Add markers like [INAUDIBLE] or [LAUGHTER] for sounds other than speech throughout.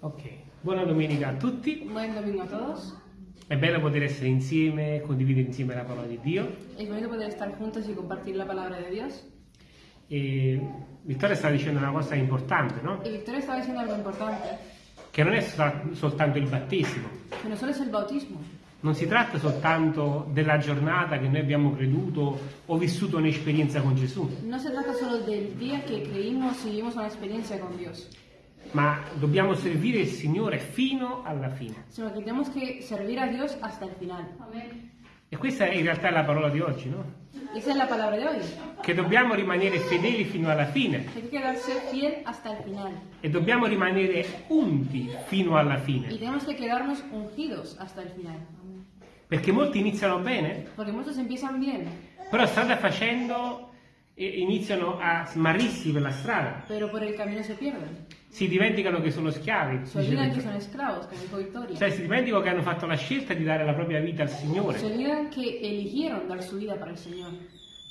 Ok, buona domenica a tutti. Buen domingo a todos. È bello poter essere insieme, condividere insieme la parola di Dio. Es bonito poder estar juntos y compartir la palabra de Dios. E Vittoria stava dicendo una cosa importante, no? Y Victoria estaba diciendo algo importante, Che non è sta- soltanto il battesimo, que no solo es el bautismo, non si tratta soltanto della giornata che noi abbiamo creduto o vissuto un'esperienza con Gesù, no se trata solo del día que creímos y vivimos una experiencia con Dios, ma dobbiamo servire il Signore fino alla fine. sino que tenemos que servir a Dios hasta el final. E questa è in realtà la parola di oggi, no? Esa es la palabra de hoy. Che dobbiamo rimanere fedeli fino alla fine Hay que quedarse fiel hasta el final. e dobbiamo rimanere unti fino alla Y fine. tenemos que quedarnos ungidos hasta el final. Perché molti iniziano bene, Porque muchos empiezan bien, però strada facendo iniziano a smarrirsi per la strada, pero por el camino se pierden. Si dimenticano che sono schiavi, Se olvidan que Vittorio. son esclavos, como dijo Victoria. cioè si dimenticano che hanno fatto la scelta di dare la propria vita al Se Signore. olvidan que eligieron dar su vida para el Señor.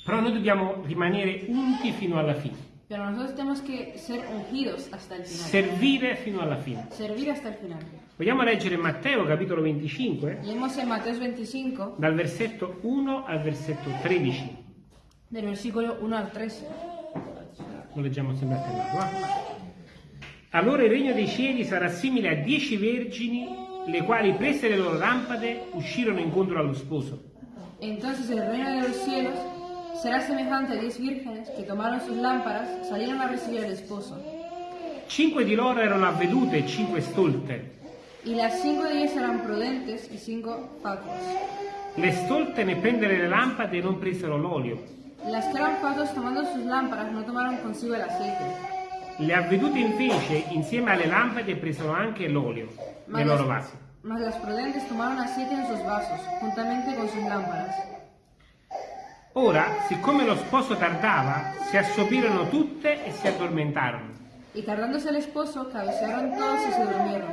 Però noi dobbiamo rimanere unti fino alla fine, Pero nosotros tenemos que ser ungidos hasta el final. servire fino alla fine. Servir hasta el final. Vogliamo leggere Matteo capitolo 25, Leemos en Mateo 25, dal versetto 1 al versetto 13. del versículo 1 al 13. Lo leggiamo sempre a tema. Allora il regno dei cieli sarà simile a dieci vergini, le quali prese le loro lampade uscirono incontro allo sposo. Entonces el reino de los cielos será semejante a diez vírgenes que tomaron sus lámparas, salieron a recibir al esposo. Cinque di loro erano avvedute e cinque stolte. Y las cinco de ellas eran prudentes y cinco fatuas. Le stolte nel prendere le lampade non presero l'olio. Las que eran fatuas tomando sus lámparas no tomaron consigo el aceite. Le avvedute invece, insieme alle lampade, presero anche l'olio nei loro vasi. mas las prudentes tomaron aceite en sus vasos, juntamente con sus lámparas. Ora, siccome lo sposo tardava, si assopirono tutte e si addormentarono. Y tardándose el esposo, cabecearon todos y se durmieron.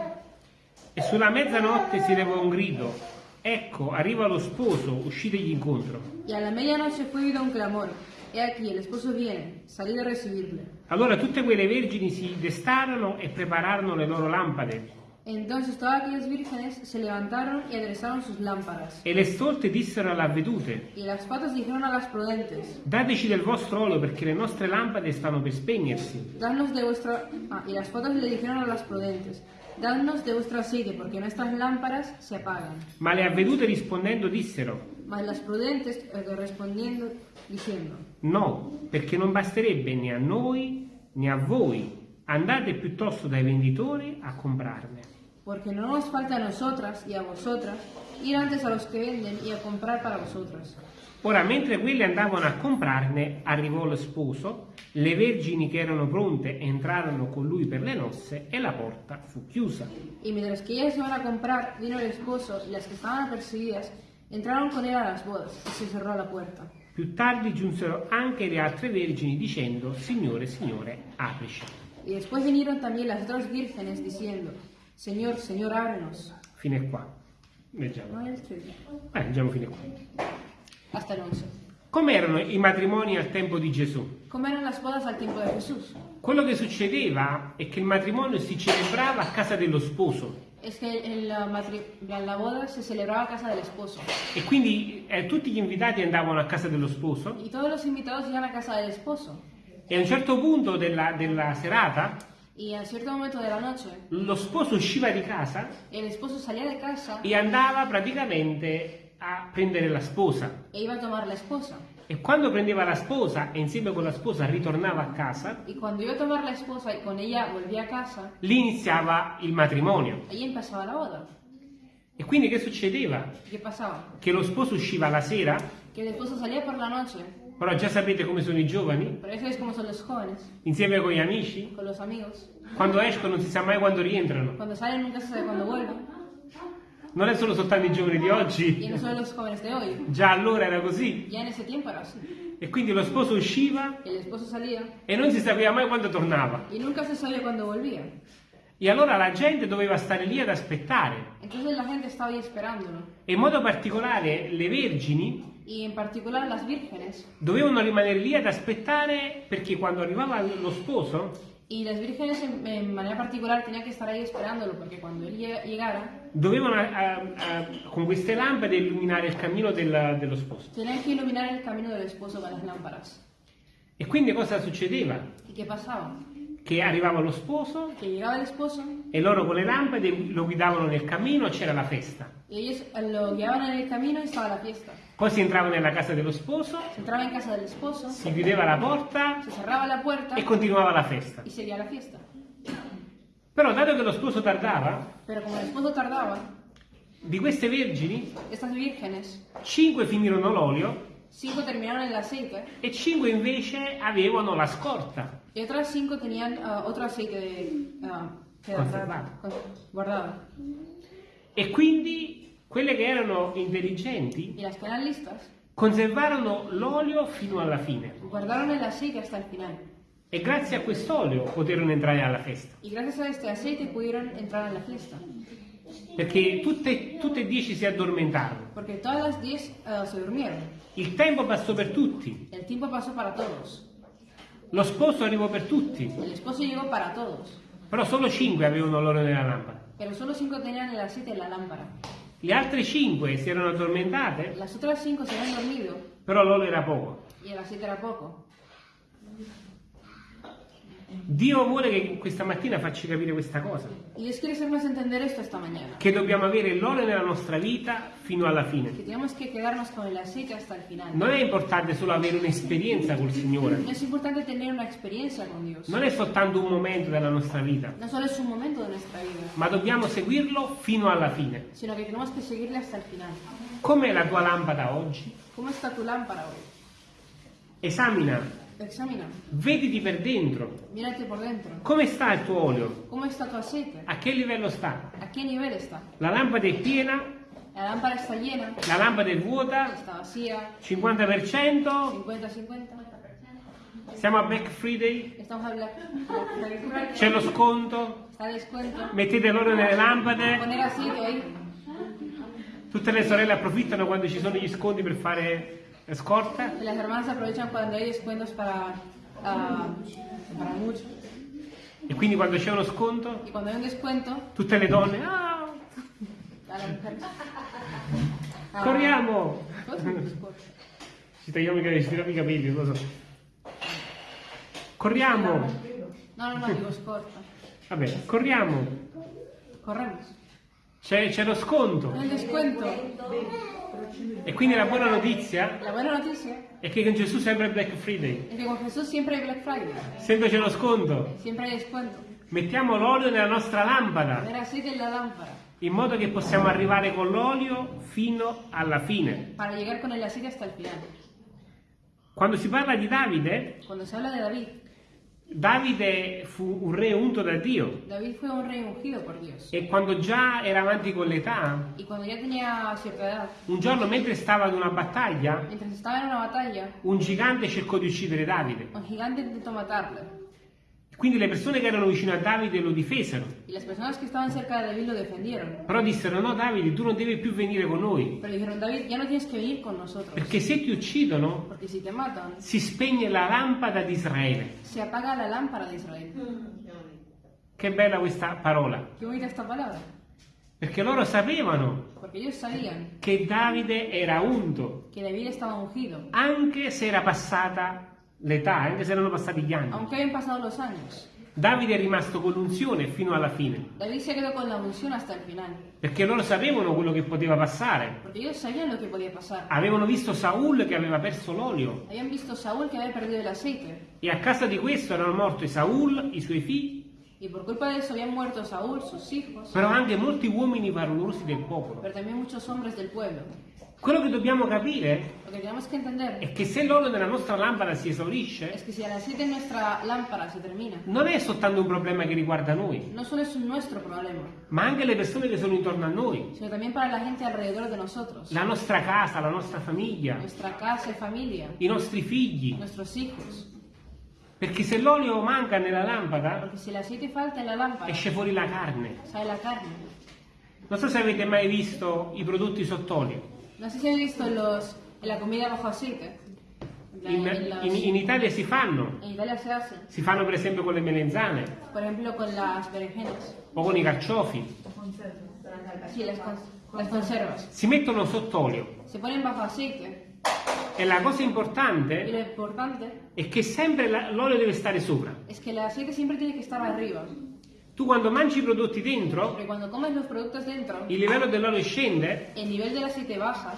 E sulla mezzanotte si levò un grido. Ecco, arriva lo sposo, uscitegli incontro. Y a la medianoche fue oído un clamor. He aquí, el esposo viene, salid a recibirle. Allora tutte quelle vergini si destarono e prepararono le loro lampade. Entonces todas aquellas vírgenes se levantaron y aderezaron sus lámparas. E le stolte dissero alle avvedute, Y las patas dijeron a las prudentes, dateci del vostro olio perché le nostre lampade stanno per spegnersi. Dadnos de vuestra... Ah, y las patas le dijeron a las prudentes, Dadnos de vuestro aceite, porque nuestras lámparas se apagan. Ma le avvedute rispondendo dissero, Mas las prudentes eh, respondiendo, diciendo, no, perché non basterebbe né a noi né a voi. Andate piuttosto dai venditori a comprarne. Porque no nos falta a nosotras y a vosotras ir antes a los que venden y a comprar para vosotras. Ora, mentre quelli andavano a comprarne, arrivò lo sposo, le vergini che erano pronte entrarono con lui per le nozze e la porta fu chiusa. Y mientras que ellas iban a comprar, vino el esposo y las que estaban apercibidas entraron con él a las bodas y se cerró la puerta. Più tardi giunsero anche le altre vergini dicendo, Signore, Signore, aprici. Y después vinieron también las otras vírgenes diciendo, Señor, Señor, ábrenos. Fino a qua. Leggiamo. No, el 13. Eh, leggiamo fino a qua. Hasta el 11. Com'erano i matrimoni al tempo di Gesù? ¿Cómo eran las bodas al tiempo de Jesús? Quello che succedeva è che il matrimonio si celebrava a casa dello sposo Es que en la, matri- en la boda se celebraba a casa del esposo. e quindi eh, tutti gli invitati andavano a casa dello sposo Y todos los invitados iban a casa del esposo. e a un certo punto della, della serata Y a cierto momento de la noche, lo sposo usciva di casa el esposo salía de casa e andava praticamente a prendere la sposa. e iba a tomar la esposa. E quando prendeva la sposa e insieme con la sposa ritornava a casa, Y cuando iba a tomar la esposa y con ella volvía a casa, lì iniziava il matrimonio. ahí empezaba la boda. E quindi che succedeva? ¿Y qué pasaba? Che lo sposo usciva la sera, Que el esposo salía por la noche, però già sapete come sono i giovani, insieme con gli amici, quando escono non si sa mai quando rientrano. Cuando salen nunca se sabe cuándo vuelven. Non è solo soltanto i giovani di Y oggi, no solo los jóvenes de hoy. già allora era così. Ya en ese tiempo era así. E quindi lo sposo usciva e non si sapeva mai quando tornava. y. E allora la gente doveva stare lì ad aspettare. E in modo particolare le vergini Y vírgenes dovevano rimanere lì ad aspettare perché quando arrivava lo sposo Y las vírgenes en, en manera particular tenían que estar ahí esperándolo porque cuando él llegara dovevano a- a- a- con queste lampade illuminare il cammino della- dello sposo. tenían que iluminar el camino del esposo con las lámparas. E quindi cosa succedeva? ¿Y qué pasaba? Che arrivava lo sposo Que llegaba el esposo e loro con le lampade lo guidavano nel cammino e c'era la festa. y ellos lo guiaban en el camino y estaba la fiesta. Poi si entrava nella casa dello sposo, Se entraba en casa del esposo, si chiudeva la porta se cerraba la puerta e continuava la festa. y seguía la fiesta. Però dato che lo sposo tardava, Pero como el esposo tardaba, di queste vergini, estas vírgenes, cinque finirono l'olio cinco terminaron el aceite e cinque invece avevano la scorta. y otras cinco tenían ah, otro aceite de, ah, que- Conservado. con- guardado. E quindi quelle che erano intelligenti Y las que eran listas conservarono l'olio fino alla fine guardaron el aceite hasta el final. E grazie a quest'olio poterono entrare alla festa. Y gracias a este aceite pudieron entrar en la fiesta. Perché tutte, tutte e dieci si addormentarono. Porque todas las diez ah, se durmieron. Il tempo passò per tutti, El tiempo pasó para todos. lo sposo arrivò per tutti, El esposo llegó para todos. però solo cinque avevano l'olio nella lampada. Pero solo cinco tenían el aceite en la lámpara. Le altre cinque si erano addormentate, Las otras cinco se habían dormido però l'olio era poco. y el aceite era poco. Dio vuole che questa mattina facci capire questa cosa, Dios quiere hacernos entender esto esta mañana. che dobbiamo avere l'olio nella nostra vita fino alla fine. Que tenemos que quedarnos con el aceite hasta el final. Non è importante solo avere un'esperienza col Signore, No es importante tener una experiencia con Dios. non è soltanto un momento della nostra vita, No solo es un momento de nuestra vida, ma dobbiamo seguirlo fino alla fine. sino que tenemos que seguirle hasta el final. Com'è la tua lampada oggi? ¿Cómo está tu lámpara hoy? Esamina, Examina, vediti per dentro. mírate por dentro. Come sta il tuo olio? ¿Cómo está tu aceite? A che livello sta? ¿A qué nivel está? La lampada è piena? La lámpara está llena, La lampada è vuota? está vacía, 50%? 50-50. Siamo a Black Friday? C'è lo sconto? Mettete l'olio nelle lampade? Ahí. Tutte le sorelle approfittano quando ci sono gli sconti per fare scorta? Y las hermanas aprovechan cuando hay descuentos para, ah, para mucho. E quindi quando c'è uno sconto? Hay un descuento, Tutte le donne, ah. Ah, [LAUGHS] corriamo! Ci tagliamo i capelli, lo so. Corriamo! No, no, no, digo scorta. Vabbè, corriamo! Corremos. C'è, c'è lo sconto. E quindi la buona notizia La buena noticia è che con Gesù sempre è Black Friday. es que con Jesús siempre hay Black Friday. Sempre c'è lo sconto. Siempre hay descuento. Mettiamo l'olio nella nostra lampada, la lámpara in modo che possiamo arrivare con l'olio fino alla fine. para llegar con el aceite hasta el final. Quando si parla di Davide, Cuando se habla de David, Davide fu un re unto da Dio. David fue un rey ungido por Dios. E quando già era avanti con l'età, un giorno mentre stava ad una battaglia, una batalla, un gigante cercò di uccidere Davide. un gigante intentó matarle. Quindi le persone che erano vicino a Davide lo difesero. De. Però dissero: No, Davide, tu non devi più venire con noi. Dijeron, no con. Perché se ti uccidono, si matan, si spegne la lampada di Israele. la lámpara de Israel. Che bella questa parola. Perché loro sapevano che Davide era unto, anche se era passata l'età, anche se erano passati gli anni. Aunque habían pasado los años, Davide è rimasto con l'unzione fino alla fine. David se quedó con la unción hasta el final. Perché loro sapevano quello che poteva passare. Porque ellos sabían lo que podía pasar. Avevano visto Saul che aveva perso l'olio. Habían visto Saúl que había perdido el aceite. E a causa di questo erano morti Saul, i suoi figli, Y por culpa de eso habían muerto Saúl, sus hijos, però anche molti uomini valorosi del popolo. pero también muchos hombres del pueblo. Quello che dobbiamo capire Lo que tenemos que entender è che se l'olio nella nostra lampada si esaurisce, es que si el aceite en nuestra lámpara se termina, non è soltanto un problema che riguarda noi, no solo es un nuestro problema, ma anche le persone che sono intorno a noi, sino también para la gente alrededor de nosotros, la nostra casa, la nostra famiglia, nuestra casa y familia, i nostri figli. nuestros hijos. Perché se l'olio manca nella lampada, Porque si el aceite falta en la lámpara, esce fuori la carne. la carne. Non so se avete mai visto i prodotti sott'olio. No sé si habéis visto los, la comida bajo aceite, In, in- in Italia si fanno, Italia se hacen, si fanno per esempio con le melenzane ejemplo, con o con i carciofi. las, cons- las. Si mettono sott'olio Se ponen bajo aceite e la cosa importante è che sempre l'olio deve stare sopra. es que el aceite siempre tiene que estar arriba. Tu quando mangi i prodotti dentro, dentro, il livello dell'olio scende el nivel del aceite baja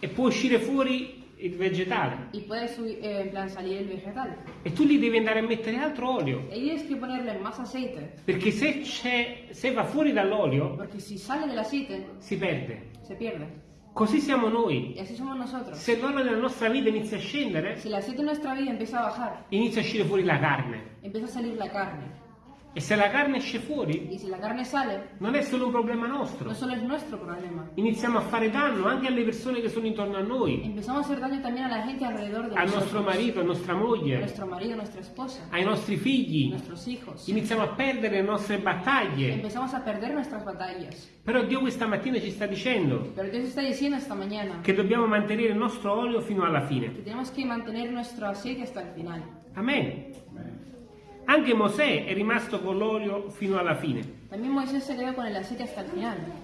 e può uscire fuori il vegetale. y puede subir, eh, en plan salir el vegetal. E tu lì devi andare a mettere altro olio. Y tienes que ponerle más aceite, Perché se, c'è, se va fuori dall'olio si si perde. Così siamo noi. Y así somos nosotros. Se l'olio nella nostra vita inizia a scendere, Si el aceite en nuestra vida empieza a bajar, inizia a uscire fuori la carne. empieza a salir la carne. E se la carne esce fuori, Y si la carne sale, non è solo un problema nostro. no solo es nuestro problema. Iniziamo a fare danno anche alle persone che sono intorno a noi, Empezamos a hacer daño también a la gente alrededor de al nosotros. nostro marito, a nostra a moglie, nuestro marido, a nuestra esposa, ai nostri figli. a nuestros hijos. Iniziamo a perdere le nostre battaglie. Empezamos a perder nuestras batallas. Però Dio questa mattina ci sta dicendo Pero Dios está diciendo esta mañana che dobbiamo mantenere il nostro olio fino alla fine. que tenemos que mantener nuestro aceite hasta el final. Amen. Anche Mosè è rimasto con l'olio fino alla fine.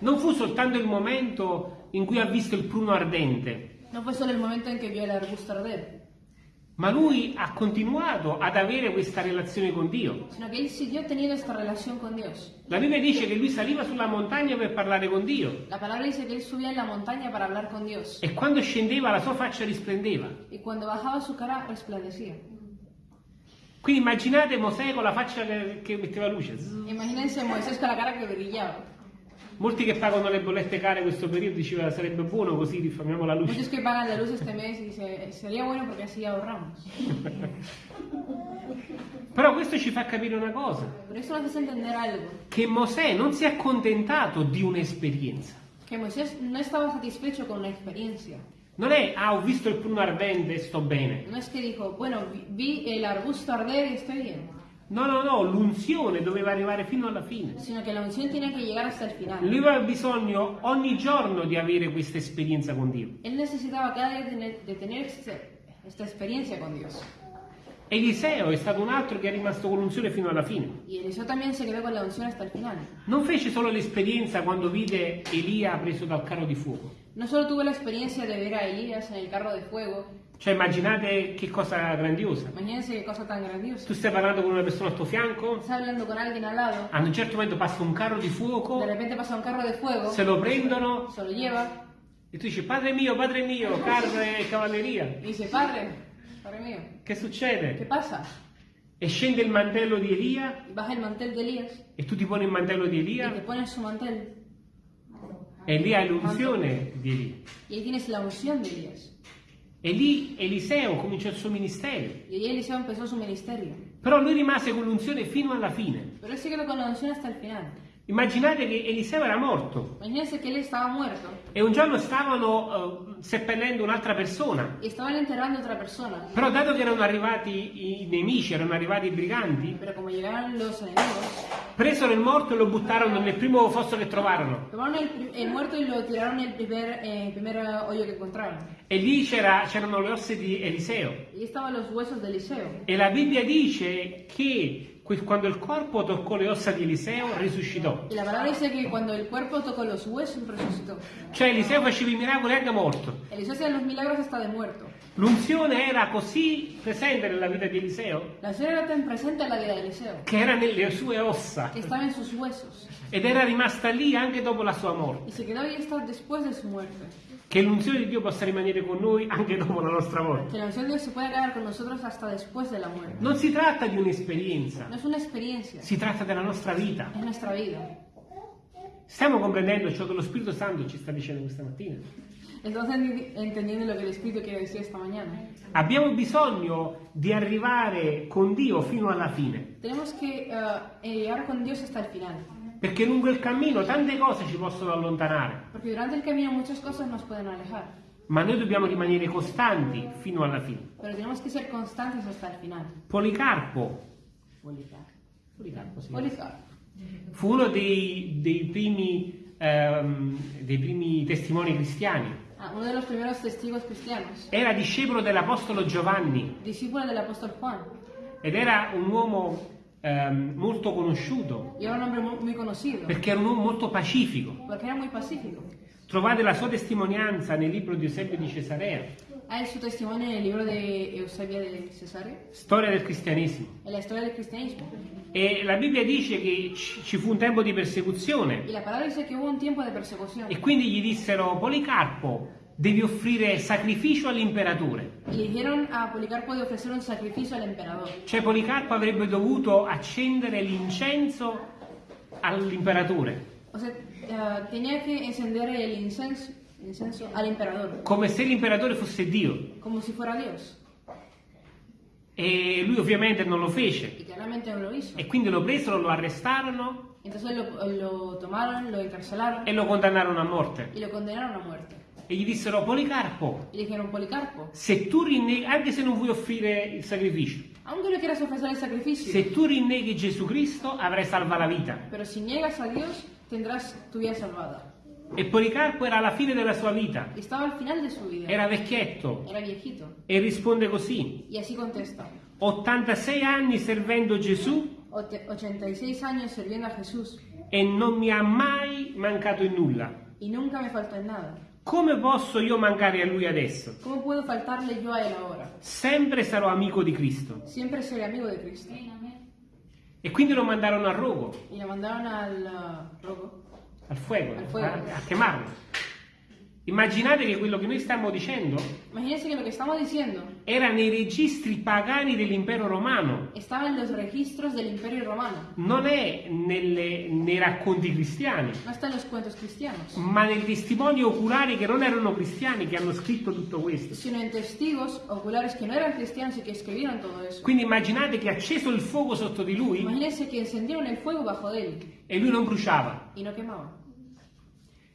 Non fu soltanto il momento in cui ha visto il pruno ardente, No fue solo el momento en que vio el arbusto arder, ma lui ha continuato ad avere questa relazione con Dio. con. La Bibbia dice che lui saliva sulla montagna per parlare con Dio con e quando scendeva la sua faccia risplendeva. y cuando bajaba su cara resplandecía. Quindi immaginate Mosè con la faccia che, che metteva luce. Imagínense Moisés con la cara que brillaba. Molti che pagano le bollette care questo periodo diceva sarebbe buono così risparmiamo la luce. Muchos que pagan la luz este mes dice, sería bueno porque así ahorramos. [LAUGHS] Però questo ci fa capire una cosa, che Mosè non si è accontentato di un'esperienza. que Moisés no estaba satisfecho con la Non è, ah, ho visto il pruno ardente e sto bene. No es que dijo, bueno, vi, vi el arbusto arder y estoy bien, No, no, no, l'unzione doveva arrivare fino alla fine. sino la unción tiene que llegar hasta el final. Lui aveva bisogno ogni giorno di avere questa esperienza con Dio. Él necesitaba cada día tener- de tener este- esta experiencia con Dios. Eliseo è stato un altro che è rimasto con l'unzione fino alla fine. Y Eliseo también se quedó con la unción hasta el final. Non fece solo l'esperienza quando vide Elia preso dal carro di fuoco. No solo tuvo la experiencia de ver a Elías en el carro de fuego, Cioè immaginate che cosa grandiosa. imagínense qué cosa tan grandiosa. Tu stai parlando con una persona al tuo fianco, Estás hablando con alguien al lado, a un certo momento passa un carro di fuoco, de repente pasa un carro de fuego, se lo prendono. Se lo lleva. E tu dici padre mio, padre mio, carne e cavalleria. y dice, padre, padre mío, Che ¿qué succede? pasa? E scende il mantello di Elia. Y baja el mantel de Elías. E tu ti poni il mantello di y te Elia pones su mantel. e lì hai l'unzione di Elia. y ahí tienes la unción de Elías. E lì Eliseo cominciò il suo ministero. Ahí Eliseo empezó su ministerio. Però lui rimase con l'unzione fino alla fine. Pero él se quedó con la unción hasta el final. Immaginate che Eliseo era morto e un giorno stavano eh, seppellendo un'altra persona. persona. Però dato che erano arrivati i nemici, erano arrivati i briganti, enemigos, presero il morto e lo buttarono nel primo fosso che trovarono. el, el primer, eh, primer eh. E lì c'era- c'erano le ossa di Eliseo. E la Bibbia dice che quando il corpo toccò le ossa di Eliseo risuscitò. Y la palabra dice que cuando el cuerpo tocó los huesos, resucitó. Cioè Eliseo faceva i miracoli anche morto. Eliseo hacía los milagros hasta de muerto. L'unzione era così presente nella vita di Eliseo La unción era tan presente en la vida de Eliseo che era nelle sue ossa que estaba en sus huesos ed era rimasta lì anche dopo la sua morte. y se quedó ahí hasta después de su muerte. Che l'unzione di Dio possa rimanere con noi anche dopo la nostra morte. Que la unción de Dios se pueda quedar con nosotros hasta después de la muerte. Non si tratta di un'esperienza, No es una experiencia, si tratta della nostra vita. es nuestra vida. Stiamo comprendendo ciò che lo Spirito Santo ci sta dicendo questa mattina. Entonces entendiendo lo que el Espíritu quiere decir esta mañana. Abbiamo bisogno di arrivare con Dio fino alla fine, Tenemos que eh, eh, llegar con Dios hasta el final. Perché lungo il cammino tante cose ci possono allontanare, Porque durante el camino muchas cosas nos pueden alejar. ma noi dobbiamo rimanere costanti fino alla fine. Pero tenemos que ser constantes hasta el final. Policarpo, Policarpo sì. Policarpo. fu uno dei, dei primi, ehm, dei primi testimoni cristiani. Ah, uno de los primeros testigos cristianos, Era discepolo dell'Apostolo Giovanni discípulo del apóstol Juan, ed era un uomo ehm, molto conosciuto perché era un uomo molto pacifico. Trovate la sua testimonianza nel libro di Eusebio di Cesarea, Hay su testimonio en el libro de Eusebia de Cesare, storia del cristianesimo. la historia del cristianismo. E la Bibbia dice che ci fu un tempo di persecuzione persecución. e quindi gli dissero Policarpo devi offrire sacrificio all'imperatore. Dijeron a Policarpo de ofrecer un sacrificio al emperador. Cioè Policarpo avrebbe dovuto accendere l'incenso all'imperatore, O sea, eh, tenía que encender el incenso, incenso al emperador, come se l'imperatore fosse Dio. como si fuera Dios. E lui ovviamente non lo fece. Y claramente no lo hizo. E quindi lo presero, lo arrestarono Entonces lo, lo tomaron, lo encarcelaron e lo condannarono a morte. E gli dissero Policarpo, Y dijeron, Policarpo, se tu rinneghi, anche se non vuoi offrire il sacrificio, aunque no quieras ofrecer el sacrificio, se tu rinneghi Gesù Cristo avrai salva la vita. pero si niegas a Dios, tendrás tu vida salvada. E Policarpo era alla fine della sua vita, Y estaba al final de su vida. era vecchietto Era viejito. e risponde così, Y así contesta. 86 anni servendo Gesù Ote- 86 años sirviendo a Jesús e non mi ha mai mancato in nulla. y nunca me faltó en nada. Come posso io mancare a lui adesso? ¿Cómo puedo faltarle yo a él ahora? Sempre sarò amico di Cristo. Siempre seré amigo de Cristo. E quindi lo mandarono a rogo, Y le mandaron al uh, roco. al fuoco, Al fuoco. a, a quemarlo. Immaginate che quello che noi stiamo dicendo Imagínense que lo que estamos diciendo era nei registri pagani dell'impero romano, estaba en los registros del Imperio Romano. non è nelle- nei racconti cristiani, No está en los cuentos cristianos, ma nei testimoni oculari che non erano cristiani che hanno scritto tutto questo. sino en testigos oculares que no eran cristianos y que escribieron todo eso. Quindi immaginate che acceso il fuoco sotto di lui Imagínense que encendieron el fuego bajo de él e lui non bruciava. y no quemaba.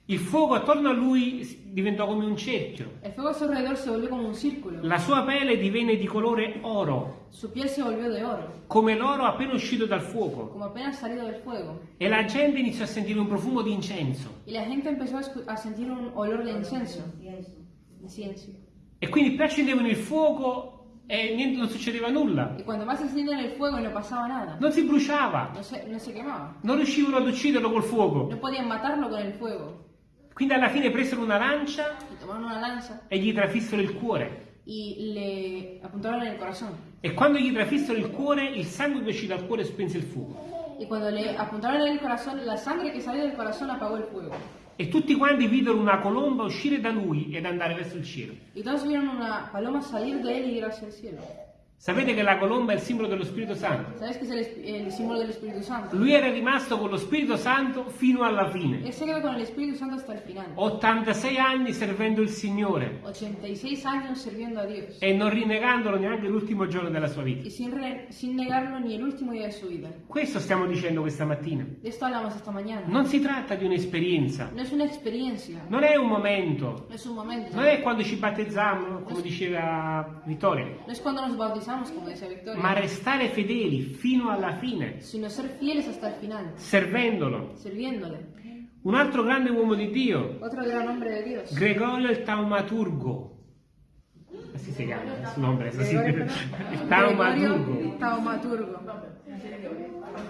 Il fuoco attorno a lui diventò come un cerchio. El fuego a su alrededor se volvió como un círculo. La sua pelle divenne di colore oro, Su piel se volvió de oro, come l'oro appena uscito dal fuoco. como apenas salido del fuego. E la gente iniziò a sentire un profumo di incenso. Y la gente empezó a, a sentir un olor de incienso. Incienso. E quindi più accendevano il fuoco e niente, non succedeva nulla. Y cuando más encendían el fuego y no pasaba nada, Non si bruciava, no se, no se quemaba. non riuscivano ad ucciderlo col fuoco. No podían matarlo con el fuego. Quindi alla fine presero una lancia una lanza e gli trafissero il cuore. y le apuntaron en el corazón. E quando gli trafissero il cuore, il sangue che uscì dal cuore spense il fuoco. Y cuando le apuntaron en el corazón, la sangre que salió del corazón apagó el fuego. E tutti quanti videro una colomba uscire da lui ed andare verso il cielo. Y todos vieron una paloma salir de él y ir hacia el cielo. Sapete che la colomba è il simbolo dello Spirito Santo. ¿Sabes que es el, el símbolo del Espíritu Santo? Lui era rimasto con lo Spirito Santo fino alla fine. Él se con el Espíritu Santo hasta el final. 86 anni servendo il Signore 86 años sirviendo a Dios. e non rinnegandolo neanche l'ultimo giorno della sua vita. Y sin, re- sin negarlo ni el último día de su vida. Questo stiamo dicendo questa mattina. De esto hablamos esta mañana. Non si tratta di un'esperienza, es una experiencia, non è un momento, es un momento. non è quando ci battezziamo, come diceva Vittoria, No es cuando nos bautizamos, como decía Victoria, ma restare fedeli fino alla fine, sino ser fieles hasta el final, servendolo. sirviéndole. Un altro grande uomo di Dio, Otro gran hombre de Dios. Gregorio il Taumaturgo. Así se llama, su nombre, es así. Gregorio, Il [LAUGHS] Taumaturgo. Gregorio Taumaturgo.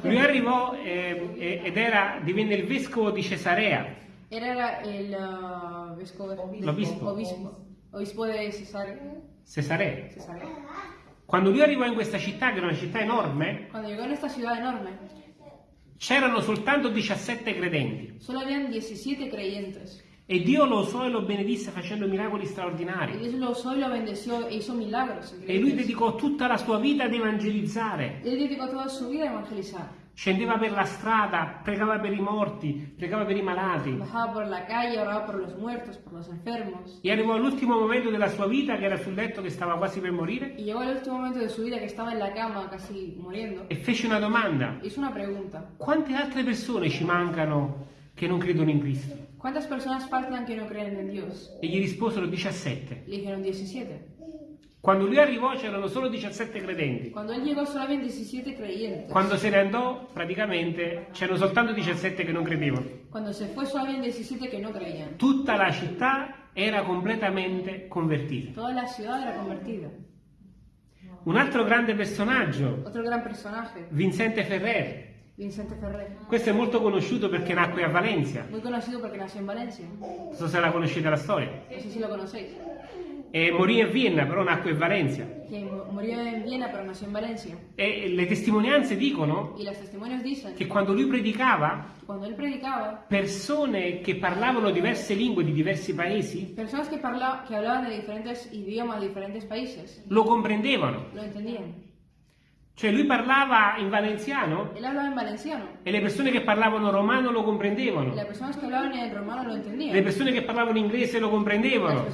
Lui arrivò eh, eh, ed era, divenne il vescovo di Cesarea. Era el uh, vescovo- L'obispo. obispo, obispo de Cesarea. Cesarea. Cesarea. Quando lui arrivò in questa città, che era una città enorme, Cuando llegó en esta ciudad enorme, c'erano soltanto 17 credenti. solo habían 17 creyentes. E Dio lo usò e lo benedisse facendo miracoli Y straordinari. Dios lo usó y lo bendeció e hizo milagros. E lui increíbles. dedicò tutta la sua vita ad evangelizzare. Él dedicó toda su vida a evangelizar. Scendeva per la strada, pregava per i morti, pregava per i malati. Bajaba por la calle, oraba por los muertos, por los enfermos. E arrivò all'ultimo momento della sua vita, che era sul letto che stava quasi per morire, Y llegó al último momento de su vida que estaba en la cama casi muriendo. e fece una domanda. Hizo una pregunta. Quante altre persone ci mancano che non credono in Cristo? ¿Cuántas personas faltan que no creen en Dios? E gli risposero 17. Le dijeron 17. Quando lui arrivò c'erano solo 17 credenti. Cuando él llegó solo habían 17 creyentes. Quando se ne andò, praticamente c'erano soltanto 17 che non credevano. Cuando se fue solo habían 17 que no creían. Tutta la città era completamente convertita. Toda la ciudad era convertida. Un altro grande personaggio, Otro gran personaje, Vincente Ferrer. Vicente Ferrer. Questo è molto conosciuto perché nacque a Valencia. Muy conocido porque nació en Valencia. Non so se la conoscete la storia. No sé si lo conocéis. E morì a Vienna, però nacque a Valencia. Que murió en Viena pero nació en Valencia. E le testimonianze dicono dicen che quando lui predicava, cuando él predicaba, persone che parlavano diverse lingue di diversi paesi que, parla- de diferentes idiomas lo comprendevano. lo. Cioè lui parlava in hablaba en valenciano. e le persone che parlavano romano lo comprendevano. las personas que hablaban en romano lo entendían. Le persone che parlavano inglese lo comprendevano.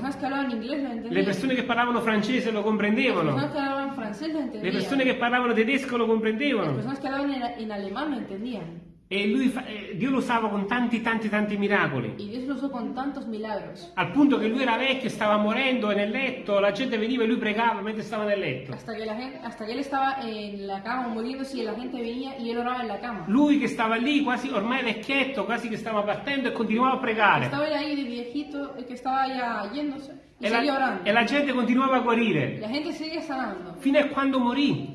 Le persone che parlavano francese lo comprendevano. Le persone che parlavano tedesco lo comprendevano. personas que hablaban en, en alemán lo entendían. E lui fa- eh, Dio lo usava con tanti, tanti, tanti miracoli. Y Dios lo usó con tantos milagros. Al punto che lui era vecchio, stava morendo e nel letto, la gente veniva e lui pregava mentre stava nel letto. Hasta que, la gente, hasta que él estaba en la cama muriéndose y la gente venía y él oraba en la cama. Lui che stava lì, quasi ormai vecchietto, quasi che stava partendo e continuava a pregare. Estaba ahí de viejito, que estaba ya yéndose E la, orando. e la gente continuava a guarire. la gente sigue sanando Fino a quando morì.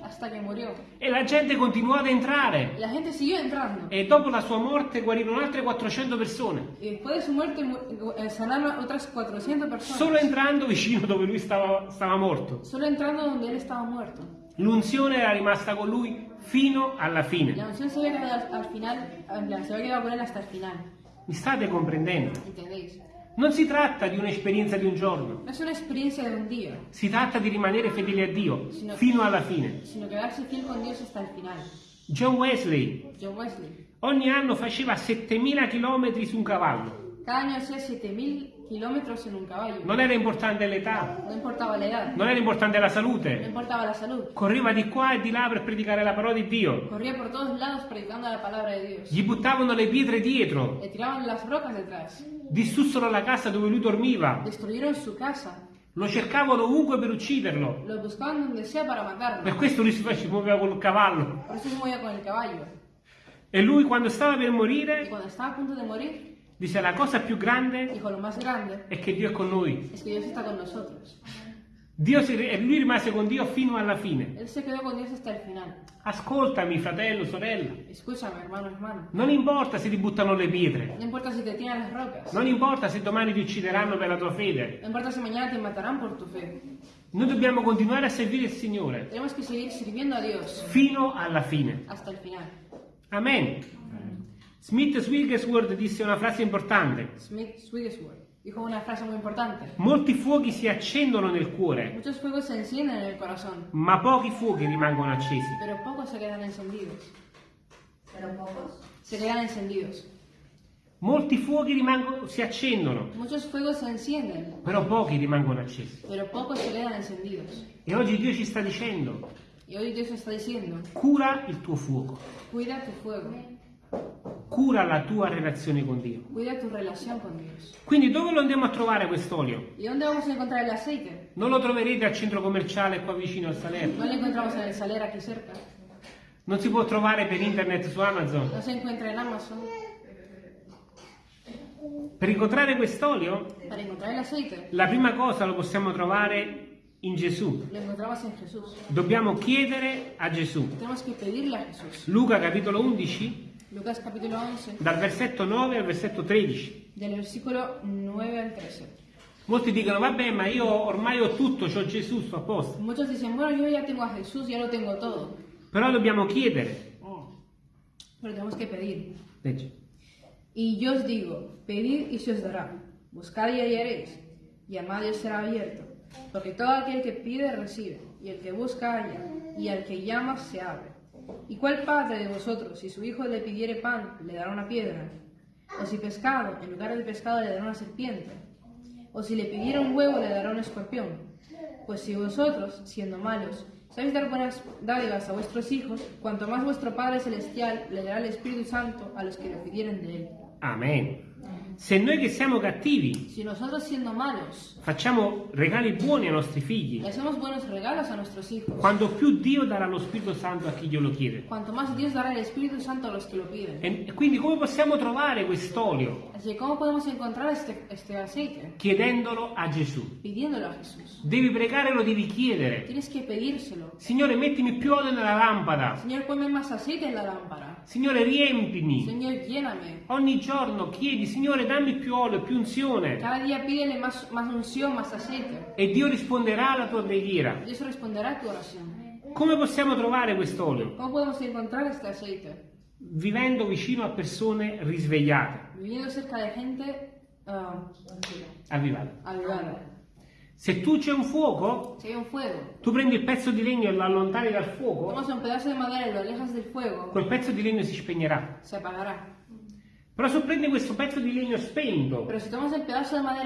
E la gente continuò ad entrare. La gente siguió entrando. E dopo la sua morte guarirono altre 400 persone. Y después de su muerte mu- eh, sanaron a otras 400 personas. Solo entrando vicino dove lui stava, stava morto. Solo entrando donde él estaba muerto. L'unzione era rimasta con lui fino alla La fine. unción se había quedado al, al final, eh, se quedado con él hasta el final. Mi state comprendendo? ¿Entendéis? Non si tratta di un'esperienza di un giorno, No es una experiencia de un día, si tratta di rimanere fedeli a Dio fino alla fine. sino quedarse fiel con Dios hasta el final. John Wesley John Wesley. ogni anno faceva 7000 km su un cavallo. Cada año hacía 7000 kilómetros en un caballo. Non era importante l'età, No importaba la edad, non era importante la salute. importaba la salud. Correva di qua e di là per predicare la parola di Dio. Corría por todos lados predicando la palabra de Dios. Gli buttavano le pietre dietro, Le tiraban las rocas detrás. distrussero la casa dove lui dormiva, Destruyeron su casa. lo cercavano ovunque per ucciderlo. Lo buscaban donde sea para matarlo. Per questo lui si muoveva col cavallo. Por eso se movía con el caballo. E lui quando stava per Y morire disse la cosa più grande dijo, lo más grande è che Dio è con noi. es que Dios está con nosotros. Dio si- e lui rimase con Dio fino alla fine. Él se quedó con Dios hasta el final. Ascoltami, fratello, sorella. Escúchame, hermano, hermano. Non importa se ti buttano le pietre. No importa si te tiran las rocas. Non importa se domani ti uccideranno per la tua fede. No importa si mañana te matarán por tu fe. Noi dobbiamo continuare a servire il Signore Tenemos que seguir sirviendo a Dios fino alla fine. hasta el final. Amen. Smith Wigglesworth disse una frase importante. Smith Wigglesworth dijo una frase muy importante. Molti fuochi si accendono nel cuore, Muchos fuegos se encienden en el corazón, ma pochi fuochi rimangono accesi. pero pocos se quedan encendidos. Pero pocos. Se quedan encendidos. Molti fuochi rimangono- si accendono, Muchos fuegos se encienden, però pochi rimangono accesi. pero pocos se quedan encendidos. E oggi Dio ci sta dicendo, Y hoy Dios está diciendo, cura il tuo fuoco, cuida tu fuego, cura la tua relazione con Dio. Quindi dove lo andiamo a trovare quest'olio? Non lo troverete al centro commerciale qua vicino al Salerno. No saler. Non si può trovare per internet su Amazon. No se encuentra en Amazon. Per incontrare quest'olio, la prima cosa lo possiamo trovare in Gesù. Dobbiamo chiedere a Gesù. Luca capitolo 11, Lucas capítulo 11, dal versetto 9 al versetto 13. del versículo 9 al 13. Molti dicono, vabbè, ma io ormai ho tutto, ho Gesù, sto a posto. Muchos dicen, bueno, yo ya tengo a Jesús, ya lo tengo todo. Però dobbiamo chiedere. Pero tenemos que pedir. Y yo os digo, pedid y se os dará, buscad y hallaréis, llamad y os será abierto. Porque todo aquel que pide recibe, y el que busca halla, y al que llama se abre. ¿Y cuál padre de vosotros, si su hijo le pidiere pan, le dará una piedra? ¿O si pescado, en lugar del pescado le dará una serpiente? ¿O si le pidiera un huevo, le dará un escorpión? Pues si vosotros, siendo malos, sabéis dar buenas dádivas a vuestros hijos, cuanto más vuestro Padre Celestial le dará el Espíritu Santo a los que lo pidieren de él. Amen. Se noi che siamo cattivi Si malos facciamo regali buoni ai nostri figli, quando più Dio darà lo Spirito Santo a chi glielo chiede. E e quindi come possiamo trovare quest'olio? Chiedendolo a Gesù. A. Devi pregare, lo devi chiedere. Signore, mettimi più olio nella lampada. Señor, ponme más aceite en la lámpara. Signore, riempimi. Señor, lléname. Ogni giorno chiedi, Signore, dammi più olio, più unzione. Cada día pídele más, más unción, más aceite. E Dio risponderà alla tua preghiera. Dios responderá a tu oración. Come possiamo trovare quest'olio? ¿Cómo podemos encontrar este aceite? Vivendo vicino a persone risvegliate, Viviendo cerca de gente ah, avvivate. avivada. Se tu c'è un fuoco, un fuego, tu prendi il pezzo di legno e lo allontani dal fuoco, fuego, quel pezzo di legno si spegnerà. se apagará. Però se prendi questo pezzo di legno spento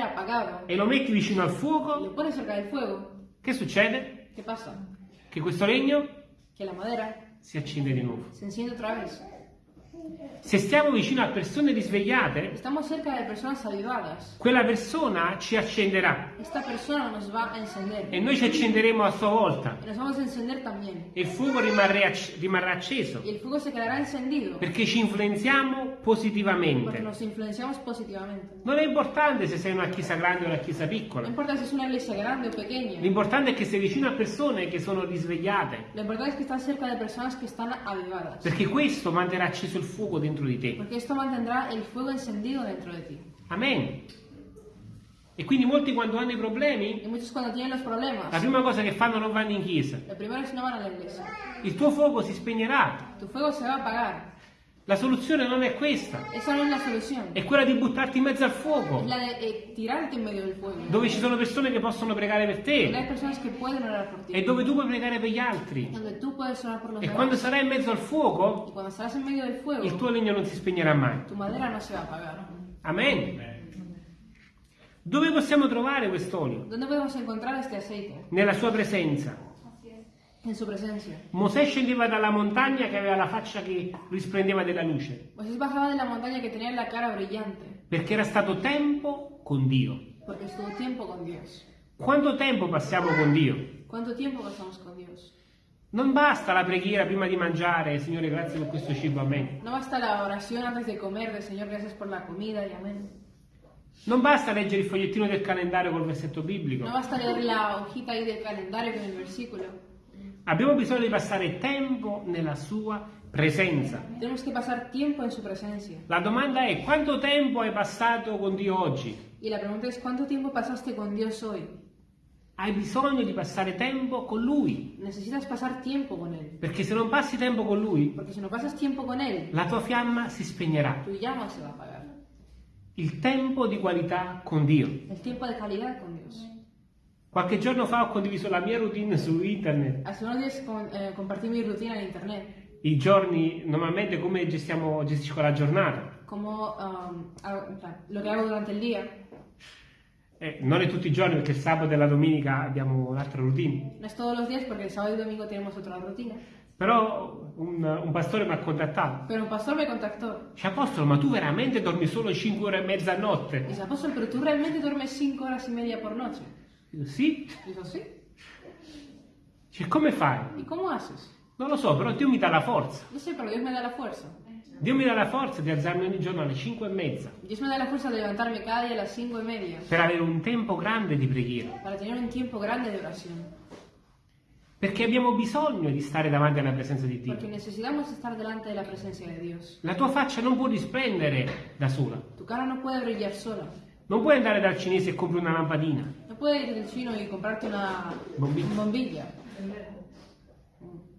apagado e lo metti vicino al fuoco, fuego, che succede? Che questo legno la madera si accende di nuovo. Se stiamo vicino a persone risvegliate, quella persona ci accenderà. E noi ci accenderemo a sua volta. E il fuoco rimarrà, rimarrà acceso. Perché ci influenziamo Porque positivamente. nos influenciamos positivamente. Non è importante se sei una chiesa grande o una chiesa piccola, si l'importante è che sei vicino a persone che sono risvegliate Lo importante es que estás cerca de personas que están avivadas. perché questo manterrà acceso il fuoco dentro di te. Porque esto mantendrá el fuego encendido dentro de ti. Amen. E quindi molti quando hanno i problemi, la prima cosa che fanno non vanno in chiesa. Il tuo fuoco si spegnerà. Tu fuego se va a apagar. La soluzione non è questa, Esa no es la solución. è quella di buttarti in mezzo al fuoco, la de eh, tirarte en medio del fuego. dove ci sono persone che possono pregare per te e dove tu puoi pregare per gli altri. E quando sarai in mezzo al fuoco, fuego, il tuo legno non si spegnerà mai. tu madera no se va a apagar. Amen. Dove possiamo trovare quest'olio? Nella sua presenza. Mosè scendeva dalla montagna che aveva la faccia che risplendeva della luce, perché era stato tempo con Dio. con. Quanto tempo passiamo con Dio? ¿Cuánto tiempo pasamos con Dios? Non basta la preghiera prima di mangiare, Signore grazie per questo cibo, amen. No basta la oración antes de comer Señor, gracias por la comida y amén. Non basta leggere il fogliettino del calendario col versetto biblico. No basta leer la hojita ahí del calendario con el versículo. Abbiamo bisogno di passare tempo nella sua presenza. La domanda è quanto tempo hai passato con Dio oggi? Y la pregunta es, ¿cuánto tiempo pasaste con Dios hoy? Hai bisogno di passare tempo con Lui, Necesitas pasar tiempo con Él. perché se non passi tempo con Lui, Porque si no pasas tiempo con Él, la tua fiamma si spegnerà. tu llama se va a apagar. Il tempo di qualità con Dio. El tiempo de calidad con Dios. Qualche giorno fa ho condiviso la mia routine su internet. Hace unos días con- eh, compartí mi rutina en internet. I giorni, normalmente come gestiamo, gestisco la giornata. Como um, lo que hago durante el día. Eh, non è tutti i giorni perché il sabato e la domenica abbiamo un'altra routine. No es todos los días porque el sábado y domingo tenemos otra rutina. Però un, un pastore mi ha contattato. Pero un pastor me contactó. Dice, Apostolo, ma tu veramente dormi solo 5 ore e mezza a notte? Dice, apóstol, pero tú realmente duermes cinco horas y media por noche. Dico, sì. Dice, come fai? ¿Y cómo haces? Non lo so, però Dio mi dà la forza. No sé, pero Dios me da la fuerza. Dio mi dà la forza di alzarmi ogni giorno alle 5 e mezza Dios me da la fuerza de levantarme cada día a las cinco y media per avere un tempo grande di preghiera. para tener un tiempo grande de oración. Perché abbiamo bisogno di stare davanti alla presenza di Dio. Porque necesitamos estar delante de la presencia de Dios. La tua faccia non può risplendere da sola. Tu cara no puede brillar sola. Non puoi andare dal cinese e compri una lampadina. No puedes ir del chino y comprarte una Bombilla. bombilla.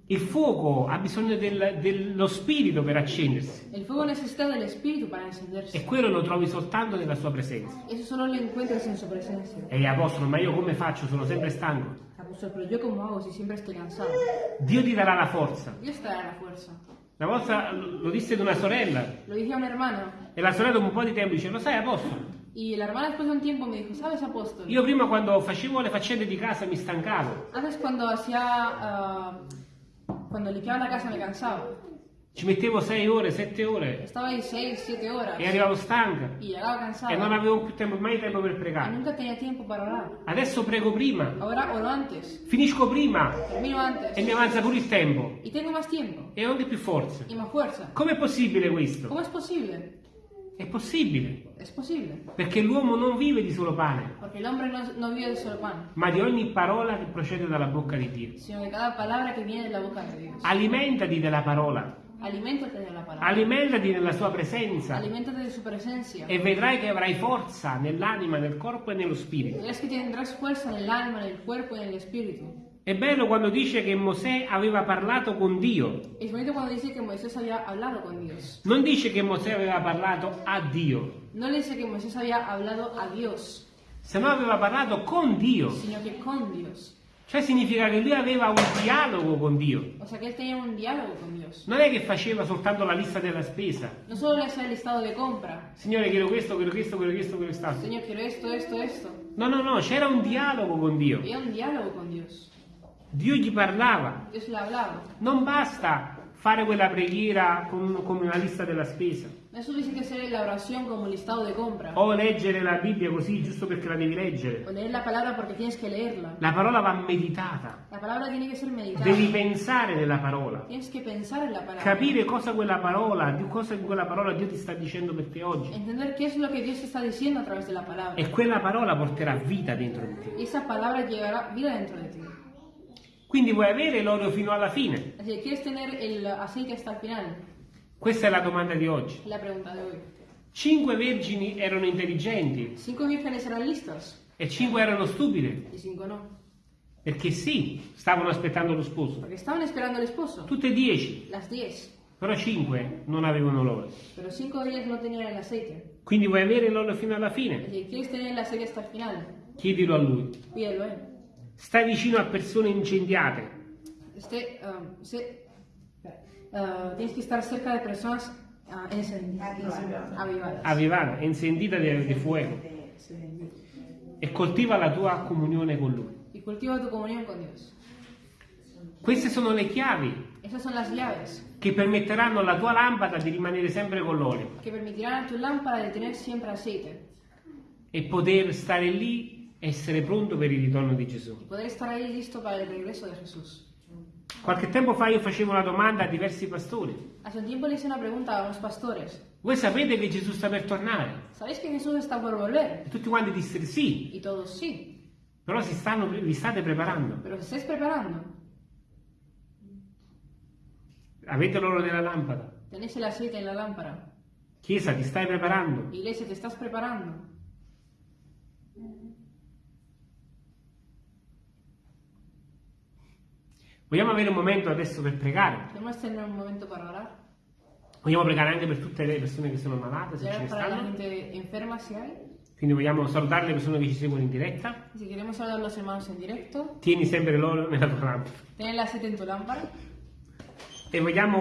Il fuoco ha bisogno del- dello spirito per accendersi El fuego necesita del espíritu para encenderse. e quello lo trovi soltanto nella sua presenza. Eso solo lo encuentras en su presencia. E apostolo, ma io come faccio? Sono sempre stanco. Apóstol, pero yo cómo hago si siempre estoy cansado. Dio ti darà la forza. Dios te dará la fuerza. Una volta lo disse ad una sorella Lo dije a una hermana e la sorella dopo un po' di tempo dice, lo sai apostolo, y la hermana después de un tiempo me dijo, ¿sabes, apóstol? io prima quando facevo le faccende di casa mi stancavo, Antes cuando hacía, ah, cuando limpiaba la casa me cansaba. Ci mettevo 6 ore, 7 ore Estaba ahí 6, 7 horas e arrivavo stanca y llegaba cansado e non avevo più tempo, mai tempo per pregare. nunca tenía tiempo para orar. Adesso prego prima, Ahora oro antes, finisco prima termino antes e mi avanza pure il tempo y tengo más tiempo e ho anche più forza. y más fuerza. Com'è possibile questo? ¿Cómo es posible? È possibile, Es posible, perché l'uomo non vive di solo pane, porque el hombre no, no vive de solo pan, ma di ogni parola che procede dalla bocca di Dio. sino de cada palabra que viene de la boca de Dios. Alimentati della parola, Aliméntate de la palabra, alimentati nella sua presenza aliméntate de su presencia. e vedrai che avrai forza nell'anima, nel corpo e nello spirito. Verás que tendrás fuerza en el alma, en el cuerpo È bello quando dice che Mosè aveva parlato con Dio. Es bonito cuando dice que Moisés había hablado con Dios. Non dice che Mosè aveva parlato a Dio, No le dice que Moisés había hablado a Dios, se no aveva parlato con Dio. sino que con Dios. Cioè significa che lui aveva un dialogo con Dio. O sea que él tenía un diálogo con Dios. Non è che faceva soltanto la lista della spesa. No solo le hacía el listado de compra. Signore, quiero questo, quiero questo, quiero questo, quiero quest'altro. Señor, quiero esto, esto, esto. No, no, no, c'era un dialogo con Dio. Había un diálogo con Dios. Dio gli parlava. Non basta fare quella preghiera come una lista della spesa. O leggere la Bibbia così giusto perché la devi leggere. O leer la palabra porque tienes que leerla. La parola va meditata. Devi pensare nella parola. Tienes que pensar en la palabra. Capire cosa quella parola, di cosa quella parola Dio ti sta dicendo per te oggi. Entender qué es lo que Dios te está diciendo a través de la palabra. E quella parola porterà vita dentro di te. Y esa palabra llevará vida dentro de ti. Quindi vuoi avere l'oro fino alla fine? Quieres tener el aceite hasta el final. Questa è la domanda di oggi. La pregunta de hoy. Cinque vergini erano intelligenti Cinco vírgenes eran listas e cinque erano stupide. y cinco no. Perché sì, stavano aspettando lo sposo. Porque estaban esperando al esposo. Tutte e dieci, Las diez. però cinque non avevano l'oro. Pero cinco de ellas no tenían el aceite. Quindi vuoi avere l'oro fino alla fine? Chiedilo a lui. Pídelo a él. Stai vicino a persone incendiate. Este, um, se- uh, tienes que estar cerca de personas uh, avvivata, encendita di, di fuoco e coltiva la tua comunione con Lui. Y cultiva tu comunión con Dios. Queste sono le chiavi che permetteranno alla tua lampada di rimanere sempre con l'olio que permitirán a tu lámpara de tener siempre aceite e poter stare lì e essere pronto per il ritorno di Gesù. y poder estar ahí listo para el regreso de Jesús. Qualche tempo fa io facevo una domanda a diversi pastori. Hace un tiempo le hice una pregunta a unos pastores. Voi sapete che Gesù sta per tornare? ¿Sabéis que Jesús está por volver? E tutti quanti dissero sì, Y todos sí. però si stanno, vi state preparando. Pero ¿os estáis preparando? Avete l'oro nella lampada. Tenéis el aceite en la lámpara. Chiesa, ti stai preparando? Iglesia, ¿te estás preparando? Vogliamo avere un momento adesso per pregare? Queremos tener un momento para orar. Vogliamo pregare anche per tutte le persone che sono malate, se ce ne la stanno. gente enferma si hay. Quindi vogliamo salutare le persone che ci seguono in diretta. Si queremos saludar a los hermanos en directo, Tieni sempre l'oro nella tua lampada. ten el aceite en tu lámpara. E vogliamo